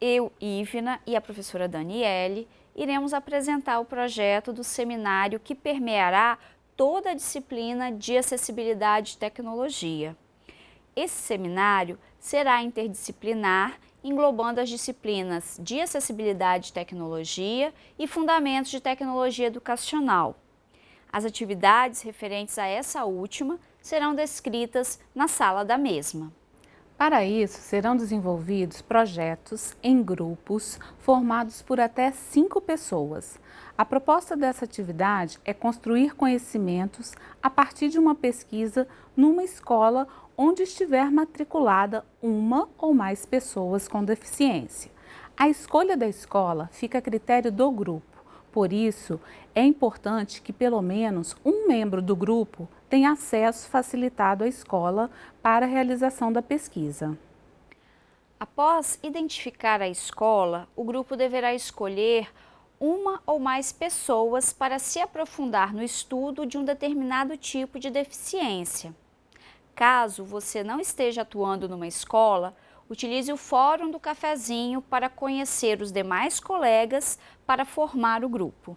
eu, Ivna e a professora Daniele iremos apresentar o projeto do seminário que permeará toda a disciplina de acessibilidade e tecnologia. Esse seminário será interdisciplinar, englobando as disciplinas de acessibilidade e tecnologia e fundamentos de tecnologia educacional. As atividades referentes a essa última serão descritas na sala da mesma. Para isso, serão desenvolvidos projetos em grupos formados por até cinco pessoas. A proposta dessa atividade é construir conhecimentos a partir de uma pesquisa numa escola onde estiver matriculada uma ou mais pessoas com deficiência. A escolha da escola fica a critério do grupo. Por isso, é importante que pelo menos um membro do grupo tenha acesso facilitado à escola para a realização da pesquisa. Após identificar a escola, o grupo deverá escolher uma ou mais pessoas para se aprofundar no estudo de um determinado tipo de deficiência. Caso você não esteja atuando numa escola, utilize o fórum do cafezinho para conhecer os demais colegas para formar o grupo.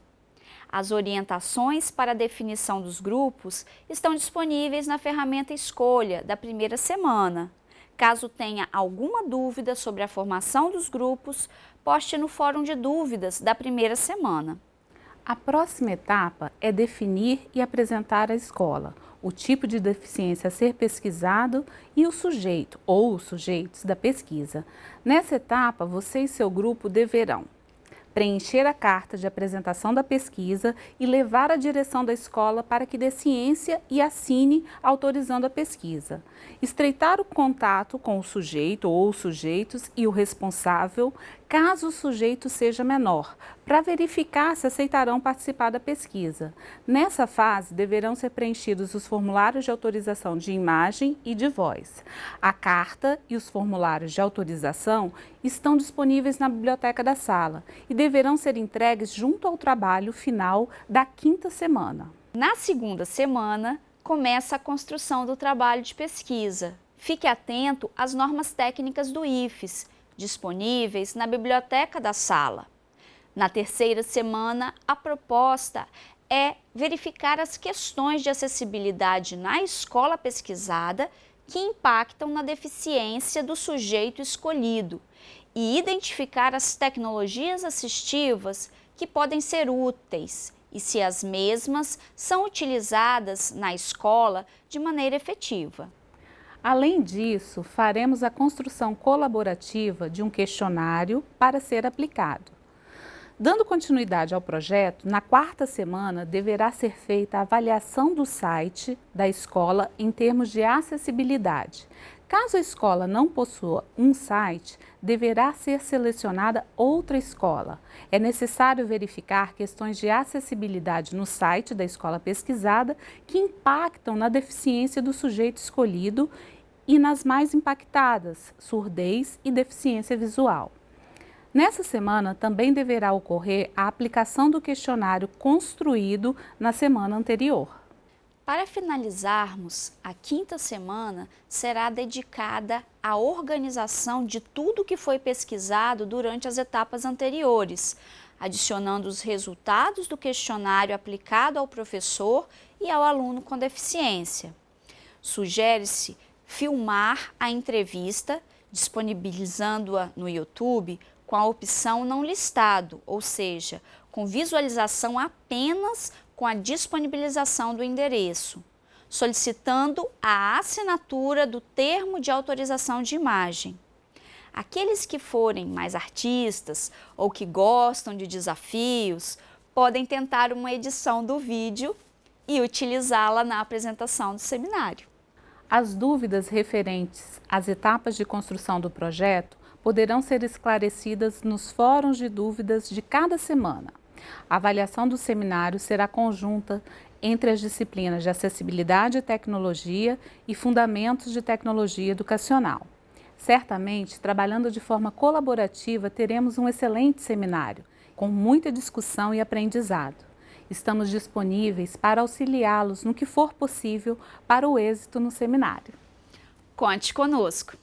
As orientações para a definição dos grupos estão disponíveis na ferramenta Escolha da primeira semana. Caso tenha alguma dúvida sobre a formação dos grupos, poste no fórum de dúvidas da primeira semana. A próxima etapa é definir e apresentar a escola, o tipo de deficiência a ser pesquisado e o sujeito ou os sujeitos da pesquisa. Nessa etapa, você e seu grupo deverão preencher a carta de apresentação da pesquisa e levar à direção da escola para que dê ciência e assine autorizando a pesquisa. Estreitar o contato com o sujeito ou os sujeitos e o responsável, caso o sujeito seja menor, para verificar se aceitarão participar da pesquisa. Nessa fase, deverão ser preenchidos os formulários de autorização de imagem e de voz. A carta e os formulários de autorização estão disponíveis na biblioteca da sala e deverão ser entregues junto ao trabalho final da quinta semana. Na segunda semana, começa a construção do trabalho de pesquisa. Fique atento às normas técnicas do IFES, disponíveis na biblioteca da sala. Na terceira semana, a proposta é verificar as questões de acessibilidade na escola pesquisada que impactam na deficiência do sujeito escolhido e identificar as tecnologias assistivas que podem ser úteis e se as mesmas são utilizadas na escola de maneira efetiva. Além disso, faremos a construção colaborativa de um questionário para ser aplicado. Dando continuidade ao projeto, na quarta semana deverá ser feita a avaliação do site da escola em termos de acessibilidade. Caso a escola não possua um site, deverá ser selecionada outra escola. É necessário verificar questões de acessibilidade no site da escola pesquisada que impactam na deficiência do sujeito escolhido e nas mais impactadas, surdez e deficiência visual. Nessa semana também deverá ocorrer a aplicação do questionário construído na semana anterior. Para finalizarmos, a quinta semana será dedicada à organização de tudo que foi pesquisado durante as etapas anteriores, adicionando os resultados do questionário aplicado ao professor e ao aluno com deficiência. Sugere-se filmar a entrevista, disponibilizando-a no YouTube com a opção não listado, ou seja, com visualização apenas com a disponibilização do endereço, solicitando a assinatura do termo de autorização de imagem. Aqueles que forem mais artistas ou que gostam de desafios podem tentar uma edição do vídeo e utilizá-la na apresentação do seminário. As dúvidas referentes às etapas de construção do projeto poderão ser esclarecidas nos fóruns de dúvidas de cada semana. A avaliação do seminário será conjunta entre as disciplinas de Acessibilidade e Tecnologia e Fundamentos de Tecnologia Educacional. Certamente, trabalhando de forma colaborativa, teremos um excelente seminário, com muita discussão e aprendizado. Estamos disponíveis para auxiliá-los no que for possível para o êxito no seminário. Conte conosco!